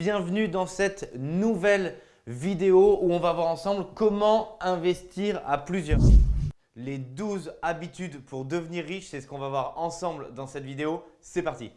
Bienvenue dans cette nouvelle vidéo où on va voir ensemble comment investir à plusieurs. Les 12 habitudes pour devenir riche, c'est ce qu'on va voir ensemble dans cette vidéo. C'est parti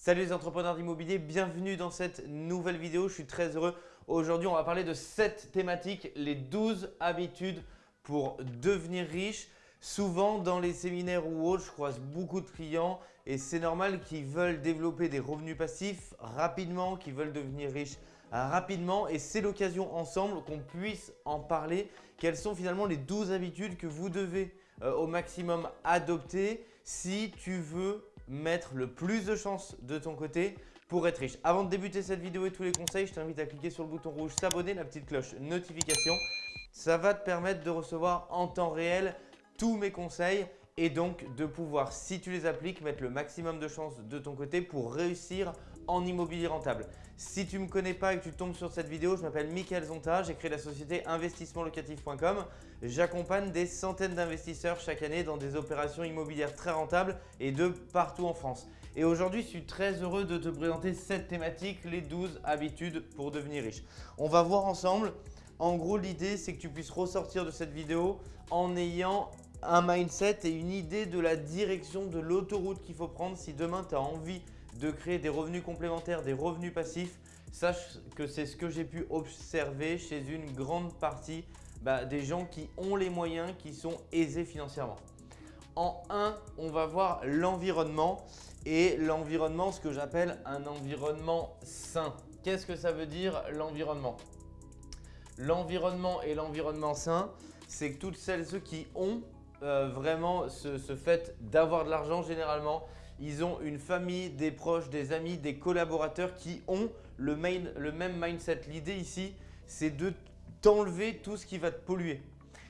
Salut les entrepreneurs d'immobilier, bienvenue dans cette nouvelle vidéo. Je suis très heureux. Aujourd'hui, on va parler de cette thématique, les 12 habitudes pour devenir riche. Souvent, dans les séminaires ou autres, je croise beaucoup de clients et c'est normal qu'ils veulent développer des revenus passifs rapidement, qu'ils veulent devenir riches rapidement et c'est l'occasion ensemble qu'on puisse en parler. Quelles sont finalement les 12 habitudes que vous devez euh, au maximum adopter si tu veux mettre le plus de chances de ton côté pour être riche? Avant de débuter cette vidéo et tous les conseils, je t'invite à cliquer sur le bouton rouge s'abonner, la petite cloche notification ça va te permettre de recevoir en temps réel tous mes conseils et donc de pouvoir, si tu les appliques, mettre le maximum de chances de ton côté pour réussir en immobilier rentable. Si tu ne me connais pas et que tu tombes sur cette vidéo, je m'appelle Mickaël Zonta, j'ai créé la société investissementlocatif.com. J'accompagne des centaines d'investisseurs chaque année dans des opérations immobilières très rentables et de partout en France. Et aujourd'hui, je suis très heureux de te présenter cette thématique, les 12 habitudes pour devenir riche. On va voir ensemble en gros, l'idée, c'est que tu puisses ressortir de cette vidéo en ayant un mindset et une idée de la direction de l'autoroute qu'il faut prendre si demain tu as envie de créer des revenus complémentaires, des revenus passifs. Sache que c'est ce que j'ai pu observer chez une grande partie bah, des gens qui ont les moyens, qui sont aisés financièrement. En 1, on va voir l'environnement et l'environnement, ce que j'appelle un environnement sain. Qu'est-ce que ça veut dire l'environnement? L'environnement et l'environnement sain, c'est que toutes celles ceux qui ont euh, vraiment ce, fait d'avoir de l'argent généralement, ils ont une famille, des proches, des amis, des collaborateurs qui ont le, le même mindset. L'idée ici, c'est de t'enlever tout ce qui va te polluer.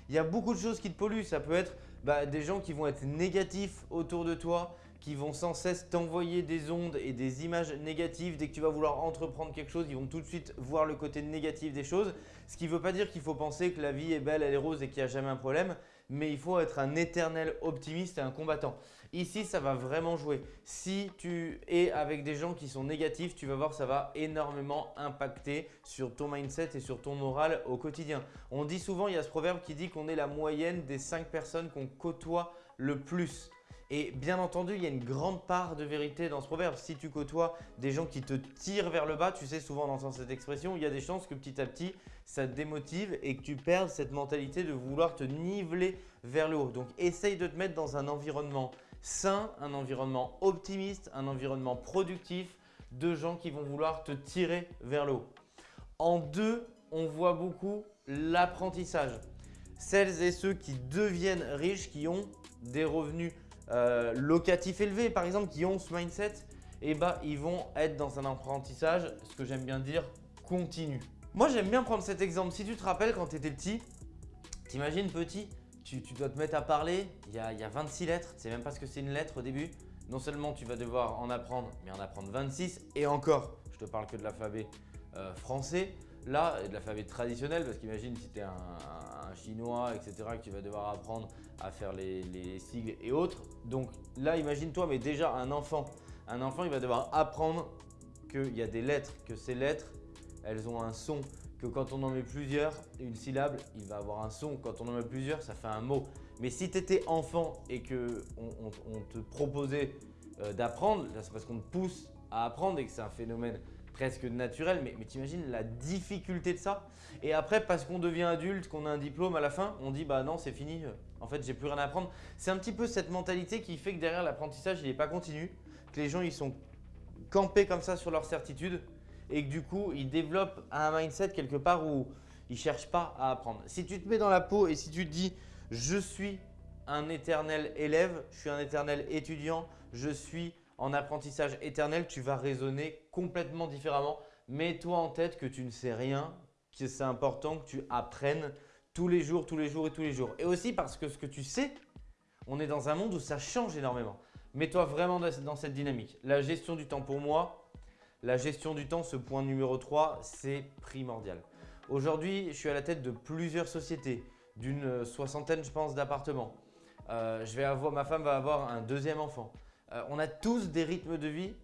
Il y a beaucoup de choses qui te polluent. Ça peut être bah, des gens qui vont être négatifs autour de toi, qui vont sans cesse t'envoyer des ondes et des images négatives. Dès que tu vas vouloir entreprendre quelque chose, ils vont tout de suite voir le côté négatif des choses. Ce qui ne veut pas dire qu'il faut penser que la vie est belle, elle est rose et qu'il n'y a jamais un problème, mais il faut être un éternel optimiste et un combattant. Ici, ça va vraiment jouer. Si tu es avec des gens qui sont négatifs, tu vas voir ça va énormément impacter sur ton mindset et sur ton moral au quotidien. On dit souvent, il y a ce proverbe qui dit qu'on est la moyenne des 5 personnes qu'on côtoie le plus. Et bien entendu, il y a une grande part de vérité dans ce proverbe. Si tu côtoies des gens qui te tirent vers le bas, tu sais souvent on entend cette expression, il y a des chances que petit à petit, ça te démotive et que tu perdes cette mentalité de vouloir te niveler vers le haut. Donc essaye de te mettre dans un environnement un environnement optimiste, un environnement productif de gens qui vont vouloir te tirer vers le haut. En deux, on voit beaucoup l'apprentissage. Celles et ceux qui deviennent riches, qui ont des revenus euh, locatifs élevés, par exemple, qui ont ce mindset, et eh bah, ils vont être dans un apprentissage, ce que j'aime bien dire, continu. Moi, j'aime bien prendre cet exemple. Si tu te rappelles quand tu étais petit, t'imagines petit, tu, dois te mettre à parler, il y a, il y a 26 lettres, tu sais même pas ce que c'est une lettre au début. Non seulement tu vas devoir en apprendre, mais en apprendre 26 et encore, je te parle que de l'alphabet euh, français. Là, de l'alphabet traditionnel, parce qu'imagine si tu es un, chinois, etc., que tu vas devoir apprendre à faire les, sigles et autres. Donc là, imagine-toi, mais déjà un enfant, un enfant, il va devoir apprendre qu'il y a des lettres, que ces lettres, elles ont un son, que quand on en met plusieurs, une syllabe, il va avoir un son. Quand on en met plusieurs, ça fait un mot. Mais si tu étais enfant et qu'on on, te proposait euh, d'apprendre, c'est parce qu'on te pousse à apprendre et que c'est un phénomène presque naturel, mais, mais t'imagines la difficulté de ça? Et après, parce qu'on devient adulte, qu'on a un diplôme à la fin, on dit bah non, c'est fini, en fait, j'ai plus rien à apprendre. C'est un petit peu cette mentalité qui fait que derrière l'apprentissage, il n'est pas continu, que les gens ils sont campés comme ça sur leur certitude et que du coup, ils développent un mindset quelque part où ils ne cherchent pas à apprendre. Si tu te mets dans la peau et si tu te dis « je suis un éternel élève, je suis un éternel étudiant, je suis en apprentissage éternel, tu vas raisonner complètement différemment. Mets-toi en tête que tu ne sais rien, que c'est important que tu apprennes tous les jours, tous les jours et tous les jours. Et aussi parce que ce que tu sais, on est dans un monde où ça change énormément. Mets-toi vraiment dans cette dynamique. La gestion du temps pour moi, la gestion du temps, ce point numéro 3, c'est primordial. Aujourd'hui, je suis à la tête de plusieurs sociétés, d'une soixantaine, je pense, d'appartements. Euh, je vais avoir, ma femme va avoir un deuxième enfant. Euh, on a tous des rythmes de vie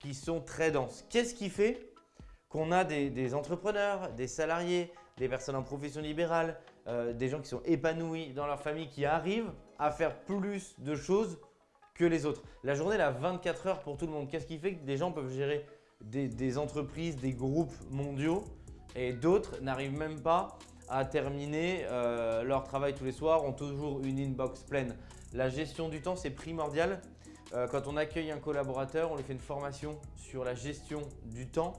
qui sont très denses. Qu'est-ce qui fait qu'on a des, entrepreneurs, des salariés, des personnes en profession libérale, euh, des gens qui sont épanouis dans leur famille, qui arrivent à faire plus de choses que les autres? La journée, elle a 24 heures pour tout le monde. Qu'est-ce qui fait que des gens peuvent gérer des, entreprises, des groupes mondiaux et d'autres n'arrivent même pas à terminer euh, leur travail tous les soirs, ont toujours une inbox pleine. La gestion du temps, c'est primordial. Euh, quand on accueille un collaborateur, on lui fait une formation sur la gestion du temps.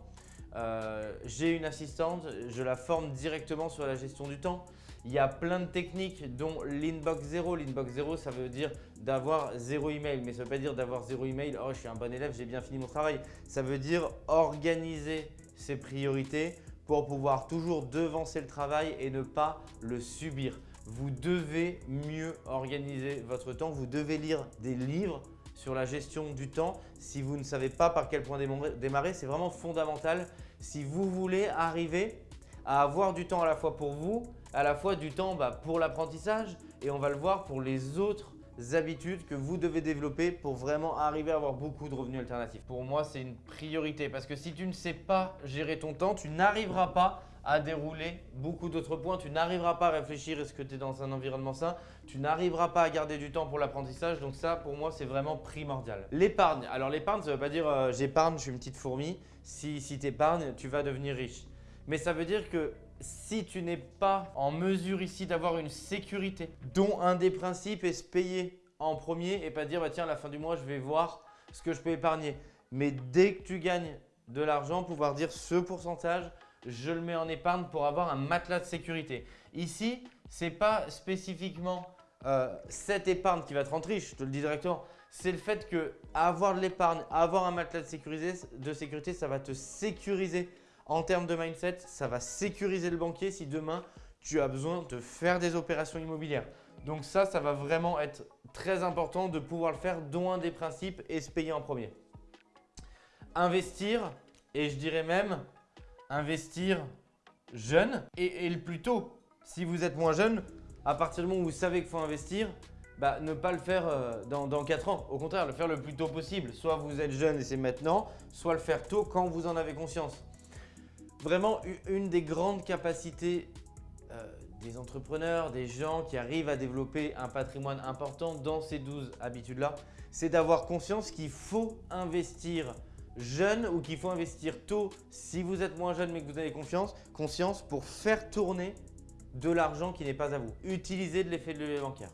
Euh, j'ai une assistante, je la forme directement sur la gestion du temps. Il y a plein de techniques dont l'inbox zéro. L'inbox zéro, ça veut dire d'avoir zéro email. Mais ça ne veut pas dire d'avoir zéro email. Oh, je suis un bon élève, j'ai bien fini mon travail. Ça veut dire organiser ses priorités pour pouvoir toujours devancer le travail et ne pas le subir. Vous devez mieux organiser votre temps. Vous devez lire des livres sur la gestion du temps. Si vous ne savez pas par quel point démarrer, c'est vraiment fondamental. Si vous voulez arriver à avoir du temps à la fois pour vous, à la fois du temps bah, pour l'apprentissage et on va le voir pour les autres habitudes que vous devez développer pour vraiment arriver à avoir beaucoup de revenus alternatifs. Pour moi, c'est une priorité parce que si tu ne sais pas gérer ton temps, tu n'arriveras pas à dérouler beaucoup d'autres points. Tu n'arriveras pas à réfléchir est-ce que tu es dans un environnement sain. Tu n'arriveras pas à garder du temps pour l'apprentissage. Donc ça, pour moi, c'est vraiment primordial. L'épargne. Alors l'épargne, ça ne veut pas dire euh, j'épargne, je suis une petite fourmi. Si, si tu épargnes, tu vas devenir riche. Mais ça veut dire que si tu n'es pas en mesure ici d'avoir une sécurité, dont un des principes est se payer en premier et pas dire bah, tiens à la fin du mois je vais voir ce que je peux épargner. Mais dès que tu gagnes de l'argent, pouvoir dire ce pourcentage, je le mets en épargne pour avoir un matelas de sécurité. Ici, ce n'est pas spécifiquement euh, cette épargne qui va te rendre riche, je te le dis directement. C'est le fait que avoir de l'épargne, avoir un matelas de, de sécurité, ça va te sécuriser en termes de mindset, ça va sécuriser le banquier si demain tu as besoin de faire des opérations immobilières. Donc ça, ça va vraiment être très important de pouvoir le faire, dont un des principes est se payer en premier. Investir, et je dirais même investir jeune et, le plus tôt. Si vous êtes moins jeune, à partir du moment où vous savez qu'il faut investir, bah, ne pas le faire euh, dans, dans 4 ans. Au contraire, le faire le plus tôt possible. Soit vous êtes jeune et c'est maintenant, soit le faire tôt quand vous en avez conscience. Vraiment, une des grandes capacités euh, des entrepreneurs, des gens qui arrivent à développer un patrimoine important dans ces 12 habitudes-là, c'est d'avoir conscience qu'il faut investir jeune ou qu'il faut investir tôt si vous êtes moins jeune mais que vous avez confiance, conscience pour faire tourner de l'argent qui n'est pas à vous. Utilisez de l'effet de levier bancaire.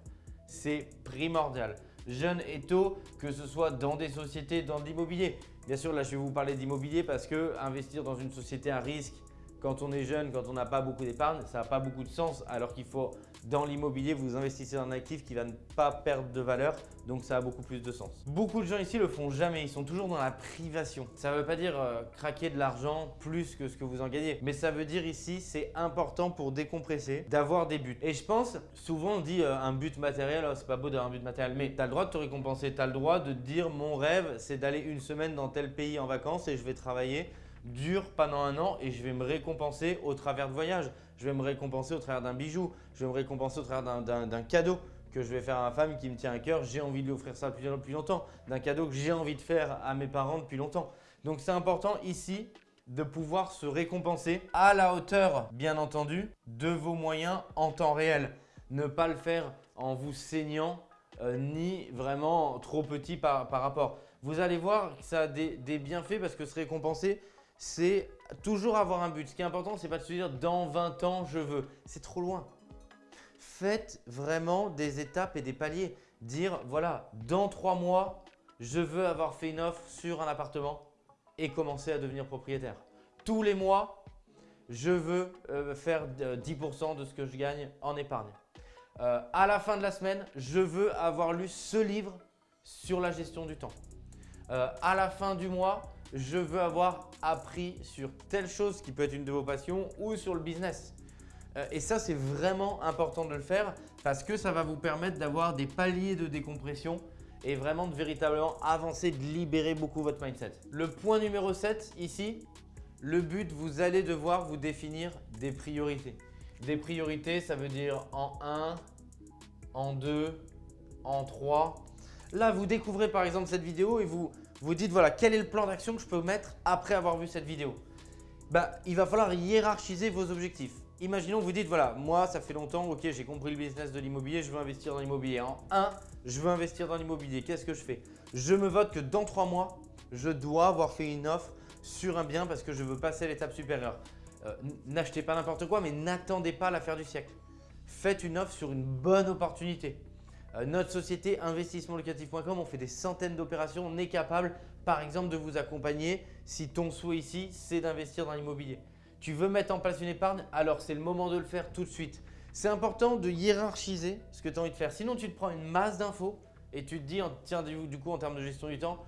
C'est primordial. Jeune et tôt, que ce soit dans des sociétés, dans l'immobilier. Bien sûr, là, je vais vous parler d'immobilier parce que investir dans une société à risque quand on est jeune, quand on n'a pas beaucoup d'épargne, ça n'a pas beaucoup de sens alors qu'il faut dans l'immobilier, vous investissez dans un actif qui va ne pas perdre de valeur, donc ça a beaucoup plus de sens. Beaucoup de gens ici le font jamais, ils sont toujours dans la privation. Ça ne veut pas dire euh, craquer de l'argent plus que ce que vous en gagnez, mais ça veut dire ici, c'est important pour décompresser d'avoir des buts. Et je pense, souvent on dit euh, un but matériel, oh, c'est pas beau d'avoir un but matériel, mais tu as le droit de te récompenser, tu as le droit de dire mon rêve, c'est d'aller une semaine dans tel pays en vacances et je vais travailler dure pendant un an et je vais me récompenser au travers de voyages. Je vais me récompenser au travers d'un bijou. Je vais me récompenser au travers d'un cadeau que je vais faire à ma femme qui me tient à cœur. J'ai envie de lui offrir ça depuis, longtemps. D'un cadeau que j'ai envie de faire à mes parents depuis longtemps. Donc c'est important ici de pouvoir se récompenser à la hauteur, bien entendu, de vos moyens en temps réel. Ne pas le faire en vous saignant euh, ni vraiment trop petit par, rapport. Vous allez voir que ça a des bienfaits parce que se récompenser, c'est toujours avoir un but. Ce qui est important, c'est pas de se dire dans 20 ans, je veux. C'est trop loin. Faites vraiment des étapes et des paliers. Dire, voilà, dans 3 mois, je veux avoir fait une offre sur un appartement et commencer à devenir propriétaire. Tous les mois, je veux euh, faire 10% de ce que je gagne en épargne. Euh, à la fin de la semaine, je veux avoir lu ce livre sur la gestion du temps. Euh, à la fin du mois, je veux avoir appris sur telle chose qui peut être une de vos passions ou sur le business. Euh, et ça, c'est vraiment important de le faire parce que ça va vous permettre d'avoir des paliers de décompression et vraiment de véritablement avancer, de libérer beaucoup votre mindset. Le point numéro 7 ici, le but, vous allez devoir vous définir des priorités. Des priorités, ça veut dire en 1, en 2, en 3. Là, vous découvrez par exemple cette vidéo et vous vous dites voilà, quel est le plan d'action que je peux mettre après avoir vu cette vidéo? Bah, Il va falloir hiérarchiser vos objectifs. Imaginons vous dites voilà, moi ça fait longtemps, ok j'ai compris le business de l'immobilier, je veux investir dans l'immobilier. En 1, je veux investir dans l'immobilier, qu'est-ce que je fais? Je me vote que dans 3 mois, je dois avoir fait une offre sur un bien parce que je veux passer à l'étape supérieure. Euh, n'achetez pas n'importe quoi, mais n'attendez pas l'affaire du siècle. Faites une offre sur une bonne opportunité. Euh, notre société investissementlocatif.com, on fait des centaines d'opérations. On est capable, par exemple, de vous accompagner si ton souhait ici, c'est d'investir dans l'immobilier. Tu veux mettre en place une épargne Alors, c'est le moment de le faire tout de suite. C'est important de hiérarchiser ce que tu as envie de faire. Sinon, tu te prends une masse d'infos et tu te dis, tiens, du coup, en termes de gestion du temps,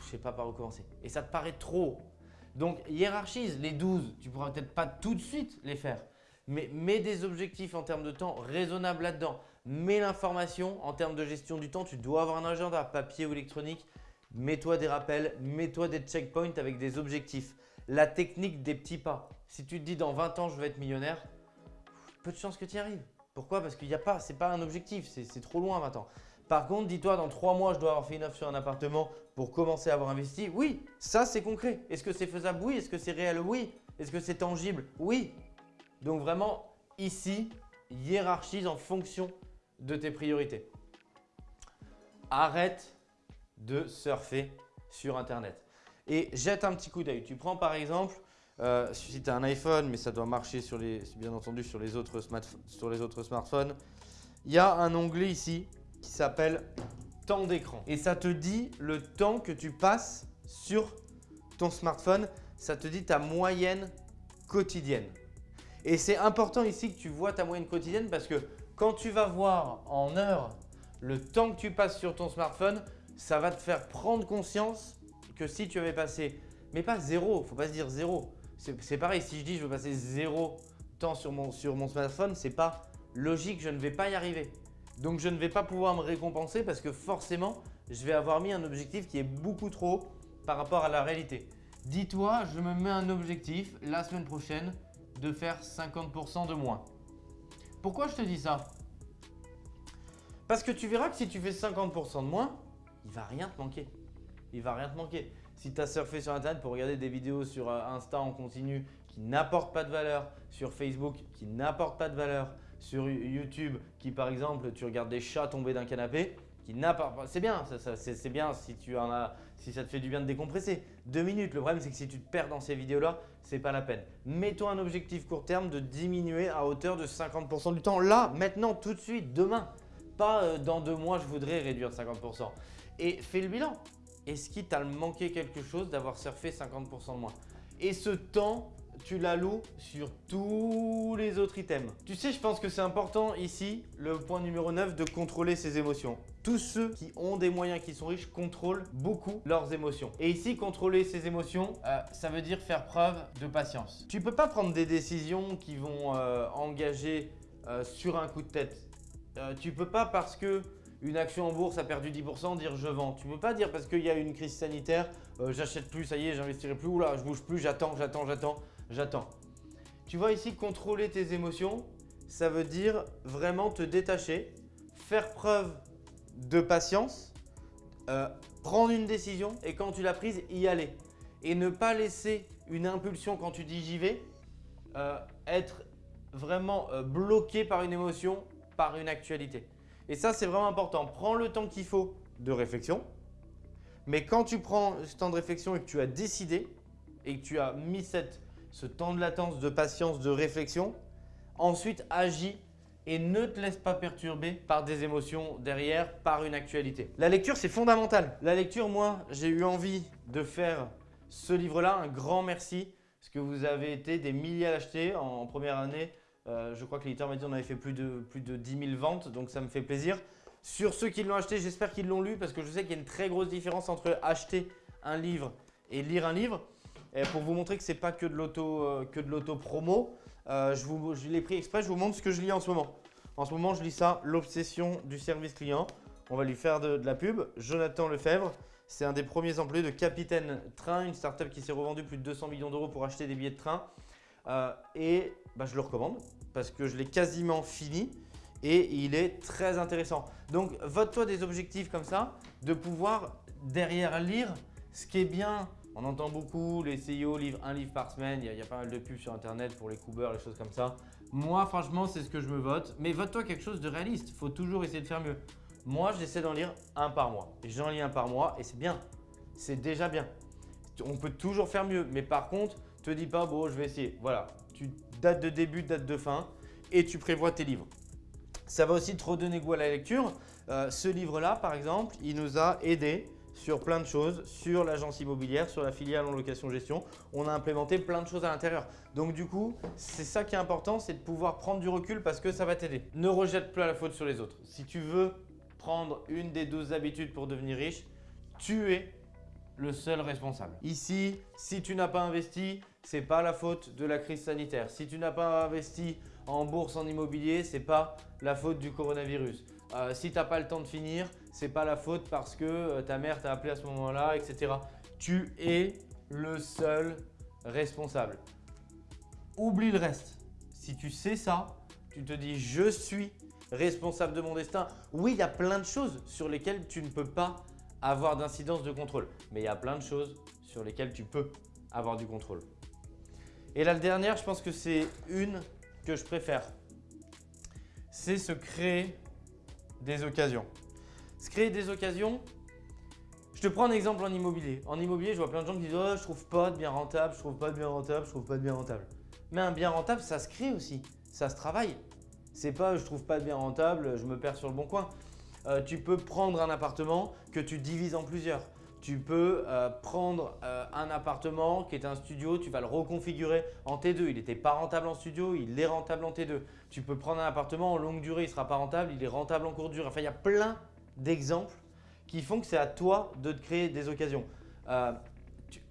je ne sais pas par où commencer. Et ça te paraît trop. Donc, hiérarchise les 12. Tu ne pourras peut-être pas tout de suite les faire. Mais mets des objectifs en termes de temps raisonnables là-dedans. Mets l'information en termes de gestion du temps. Tu dois avoir un agenda, papier ou électronique. Mets-toi des rappels, mets-toi des checkpoints avec des objectifs. La technique des petits pas. Si tu te dis dans 20 ans, je vais être millionnaire, peu de chances que tu y arrives. Pourquoi? Parce qu'il n'y a pas, c'est pas un objectif, c'est trop loin maintenant. Par contre, dis-toi, dans 3 mois, je dois avoir fait une offre sur un appartement pour commencer à avoir investi. Oui, ça c'est concret. Est-ce que c'est faisable? Oui. Est-ce que c'est réel? Oui. Est-ce que c'est tangible? Oui. Donc vraiment, ici, hiérarchise en fonction de tes priorités. Arrête de surfer sur Internet et jette un petit coup d'œil. Tu prends par exemple, euh, si tu as un iPhone, mais ça doit marcher bien entendu sur les autres smartphones, il y a un onglet ici qui s'appelle temps d'écran. Et ça te dit le temps que tu passes sur ton smartphone. Ça te dit ta moyenne quotidienne. Et c'est important ici que tu vois ta moyenne quotidienne parce que quand tu vas voir en heures le temps que tu passes sur ton smartphone, ça va te faire prendre conscience que si tu avais passé, mais pas zéro, faut pas se dire zéro. C'est pareil, si je dis je veux passer zéro temps sur mon, sur mon smartphone, c'est pas logique, je ne vais pas y arriver. Donc je ne vais pas pouvoir me récompenser parce que forcément, je vais avoir mis un objectif qui est beaucoup trop haut par rapport à la réalité. Dis-toi, je me mets un objectif la semaine prochaine de faire 50% de moins. Pourquoi je te dis ça? Parce que tu verras que si tu fais 50% de moins, il va rien te manquer. Il va rien te manquer. Si tu as surfé sur Internet pour regarder des vidéos sur euh, Insta en continu qui n'apportent pas de valeur, sur Facebook qui n'apportent pas de valeur, sur YouTube qui par exemple tu regardes des chats tomber d'un canapé, qui n'apportent pas… C'est bien, c'est bien si, tu en as, si ça te fait du bien de décompresser. Deux minutes, le problème c'est que si tu te perds dans ces vidéos-là, c'est pas la peine. Mets-toi un objectif court terme de diminuer à hauteur de 50% du temps. Là, maintenant, tout de suite, demain. Pas euh, dans deux mois, je voudrais réduire de 50% et fais le bilan. Est-ce qu'il t'a manqué quelque chose d'avoir surfé 50% de moins? Et ce temps, tu l'alloues sur tous les autres items. Tu sais, je pense que c'est important ici, le point numéro 9, de contrôler ses émotions. Tous ceux qui ont des moyens, qui sont riches, contrôlent beaucoup leurs émotions. Et ici, contrôler ses émotions, euh, ça veut dire faire preuve de patience. Tu peux pas prendre des décisions qui vont euh, engager euh, sur un coup de tête. tu peux pas parce que une action en bourse a perdu 10%, dire je vends. Tu ne peux pas dire parce qu'il y a une crise sanitaire, j'achète plus, ça y est, j'investirai plus, oula, je bouge plus, j'attends, j'attends, j'attends, j'attends. Tu vois ici, contrôler tes émotions, ça veut dire vraiment te détacher, faire preuve de patience, euh, prendre une décision et quand tu l'as prise, y aller. Et ne pas laisser une impulsion quand tu dis j'y vais, euh, être vraiment bloqué par une émotion, par une actualité. Et ça, c'est vraiment important. Prends le temps qu'il faut de réflexion. Mais quand tu prends ce temps de réflexion et que tu as décidé et que tu as mis cette, ce temps de latence, de patience, de réflexion, ensuite agis et ne te laisse pas perturber par des émotions derrière, par une actualité. La lecture, c'est fondamental. La lecture, moi, j'ai eu envie de faire ce livre-là. Un grand merci parce que vous avez été des milliers à l'acheter en première année. Euh, je crois que l'éditeur m'a dit qu'on avait fait plus de, plus de 10 000 ventes, donc ça me fait plaisir. Sur ceux qui l'ont acheté, j'espère qu'ils l'ont lu parce que je sais qu'il y a une très grosse différence entre acheter un livre et lire un livre. Et pour vous montrer que ce n'est pas que de l'auto euh, promo, euh, je, l'ai pris exprès, je vous montre ce que je lis en ce moment. En ce moment, je lis ça, L'obsession du service client. On va lui faire de, de la pub. Jonathan Lefebvre, c'est un des premiers employés de Capitaine Train, une startup qui s'est revendue plus de 200 millions d'euros pour acheter des billets de train. euh, et bah, je le recommande parce que je l'ai quasiment fini et il est très intéressant. Donc, vote-toi des objectifs comme ça, de pouvoir derrière lire ce qui est bien. On entend beaucoup, les CIO livrent un livre par semaine, il y, a, pas mal de pubs sur internet pour les coubeurs, les choses comme ça. Moi, franchement, c'est ce que je me vote. Mais vote-toi quelque chose de réaliste, faut toujours essayer de faire mieux. Moi, j'essaie d'en lire un par mois. J'en lis un par mois et c'est bien. C'est déjà bien. On peut toujours faire mieux. Mais par contre, te dis pas, bon, je vais essayer. Voilà, tu date de début, date de fin et tu prévois tes livres. Ça va aussi te redonner goût à la lecture. Euh, ce livre-là, par exemple, il nous a aidé sur plein de choses, sur l'agence immobilière, sur la filiale en location-gestion. On a implémenté plein de choses à l'intérieur. Donc du coup, c'est ça qui est important, c'est de pouvoir prendre du recul parce que ça va t'aider. Ne rejette plus la faute sur les autres. Si tu veux prendre une des 12 habitudes pour devenir riche, tu es le seul responsable. Ici, si tu n'as pas investi, ce n'est pas la faute de la crise sanitaire. Si tu n'as pas investi en bourse, en immobilier, ce n'est pas la faute du coronavirus. Euh, si tu n'as pas le temps de finir, ce n'est pas la faute parce que euh, ta mère t'a appelé à ce moment-là, etc. Tu es le seul responsable. Oublie le reste. Si tu sais ça, tu te dis « je suis responsable de mon destin ». Oui, il y a plein de choses sur lesquelles tu ne peux pas avoir d'incidence de contrôle. Mais il y a plein de choses sur lesquelles tu peux avoir du contrôle. Et la dernière, je pense que c'est une que je préfère. C'est se créer des occasions. Se créer des occasions, je te prends un exemple en immobilier. En immobilier, je vois plein de gens qui disent oh, je trouve pas de bien rentable, je trouve pas de bien rentable, je trouve pas de bien rentable ». Mais un bien rentable, ça se crée aussi, ça se travaille. C'est pas « je trouve pas de bien rentable, je me perds sur le bon coin ». Euh, tu peux prendre un appartement que tu divises en plusieurs. Tu peux euh, prendre euh, un appartement qui est un studio, tu vas le reconfigurer en T2. Il n'était pas rentable en studio, il est rentable en T2. Tu peux prendre un appartement en longue durée, il ne sera pas rentable, il est rentable en courte durée. Enfin, il y a plein d'exemples qui font que c'est à toi de te créer des occasions.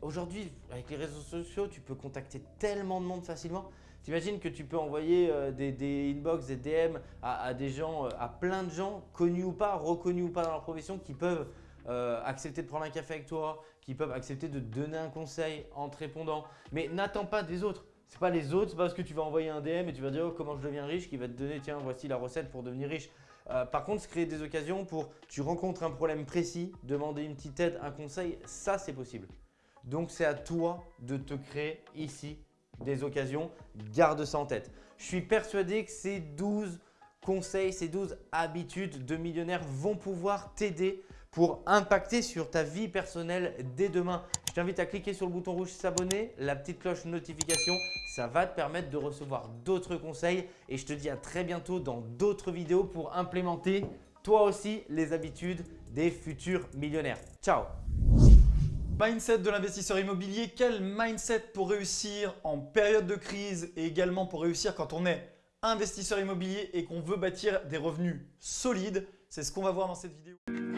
Aujourd'hui, avec les réseaux sociaux, tu peux contacter tellement de monde facilement. T'imagines que tu peux envoyer euh, des, inbox, des DM à, des gens, euh, à plein de gens, connus ou pas, reconnus ou pas dans leur profession, qui peuvent euh, accepter de prendre un café avec toi, qui peuvent accepter de te donner un conseil en te répondant. Mais n'attends pas des autres. Ce n'est pas les autres, c'est parce que tu vas envoyer un DM et tu vas dire oh, comment je deviens riche qui va te donner tiens voici la recette pour devenir riche. par contre, se créer des occasions pour tu rencontres un problème précis, demander une petite aide, un conseil, ça c'est possible. Donc c'est à toi de te créer ici des occasions, garde ça en tête. Je suis persuadé que ces 12 conseils, ces 12 habitudes de millionnaire vont pouvoir t'aider pour impacter sur ta vie personnelle dès demain. Je t'invite à cliquer sur le bouton rouge s'abonner, la petite cloche notification, ça va te permettre de recevoir d'autres conseils et je te dis à très bientôt dans d'autres vidéos pour implémenter toi aussi les habitudes des futurs millionnaires. Ciao Mindset de l'investisseur immobilier, quel mindset pour réussir en période de crise et également pour réussir quand on est investisseur immobilier et qu'on veut bâtir des revenus solides? C'est ce qu'on va voir dans cette vidéo.